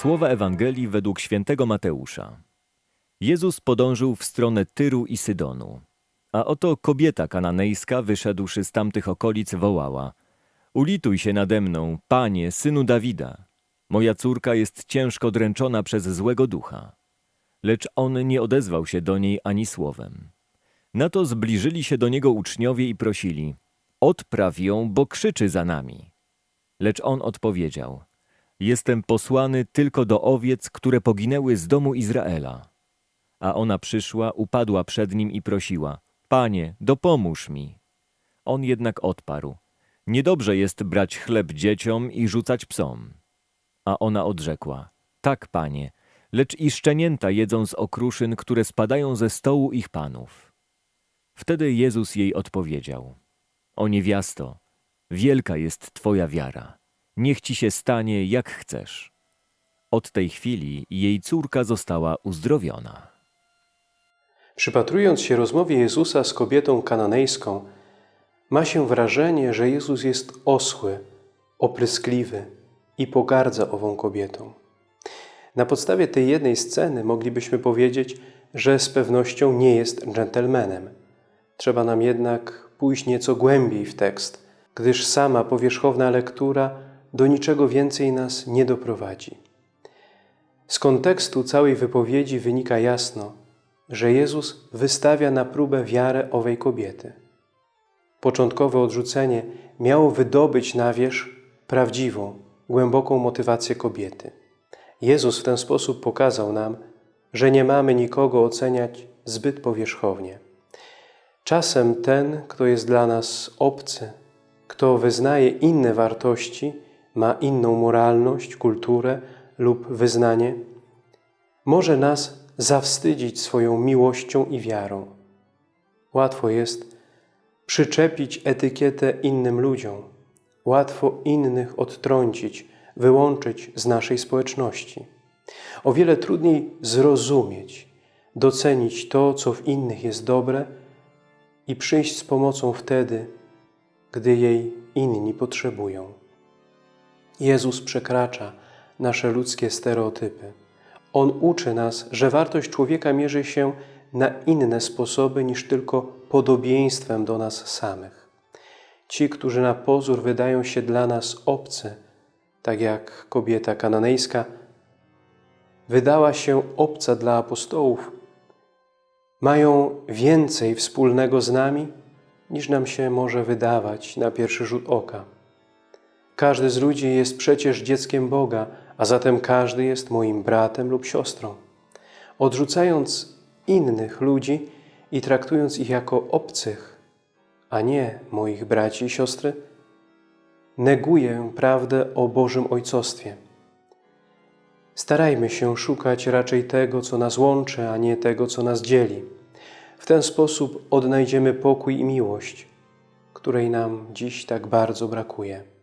Słowa Ewangelii według świętego Mateusza. Jezus podążył w stronę Tyru i Sydonu. A oto kobieta kananejska, wyszedłszy z tamtych okolic, wołała: Ulituj się nade mną, panie, synu Dawida. Moja córka jest ciężko dręczona przez złego ducha. Lecz on nie odezwał się do niej ani słowem. Na to zbliżyli się do niego uczniowie i prosili: Odpraw ją, bo krzyczy za nami. Lecz on odpowiedział: Jestem posłany tylko do owiec, które poginęły z domu Izraela. A ona przyszła, upadła przed nim i prosiła: Panie, dopomóż mi. On jednak odparł: Niedobrze jest brać chleb dzieciom i rzucać psom. A ona odrzekła: Tak, panie, lecz i szczenięta jedzą z okruszyn, które spadają ze stołu ich panów. Wtedy Jezus jej odpowiedział: O niewiasto, wielka jest twoja wiara. Niech ci się stanie, jak chcesz. Od tej chwili jej córka została uzdrowiona. Przypatrując się rozmowie Jezusa z kobietą kananejską, ma się wrażenie, że Jezus jest osły, opryskliwy i pogardza ową kobietą. Na podstawie tej jednej sceny moglibyśmy powiedzieć, że z pewnością nie jest dżentelmenem. Trzeba nam jednak pójść nieco głębiej w tekst, gdyż sama powierzchowna lektura do niczego więcej nas nie doprowadzi. Z kontekstu całej wypowiedzi wynika jasno, że Jezus wystawia na próbę wiarę owej kobiety. Początkowe odrzucenie miało wydobyć na wierzch prawdziwą, głęboką motywację kobiety. Jezus w ten sposób pokazał nam, że nie mamy nikogo oceniać zbyt powierzchownie. Czasem ten, kto jest dla nas obcy, kto wyznaje inne wartości, ma inną moralność, kulturę lub wyznanie, może nas zawstydzić swoją miłością i wiarą. Łatwo jest przyczepić etykietę innym ludziom, łatwo innych odtrącić, wyłączyć z naszej społeczności. O wiele trudniej zrozumieć, docenić to, co w innych jest dobre i przyjść z pomocą wtedy, gdy jej inni potrzebują. Jezus przekracza nasze ludzkie stereotypy. On uczy nas, że wartość człowieka mierzy się na inne sposoby niż tylko podobieństwem do nas samych. Ci, którzy na pozór wydają się dla nas obcy, tak jak kobieta kananejska, wydała się obca dla apostołów, mają więcej wspólnego z nami, niż nam się może wydawać na pierwszy rzut oka. Każdy z ludzi jest przecież dzieckiem Boga, a zatem każdy jest moim bratem lub siostrą. Odrzucając innych ludzi i traktując ich jako obcych, a nie moich braci i siostry, neguję prawdę o Bożym Ojcostwie. Starajmy się szukać raczej tego, co nas łączy, a nie tego, co nas dzieli. W ten sposób odnajdziemy pokój i miłość, której nam dziś tak bardzo brakuje.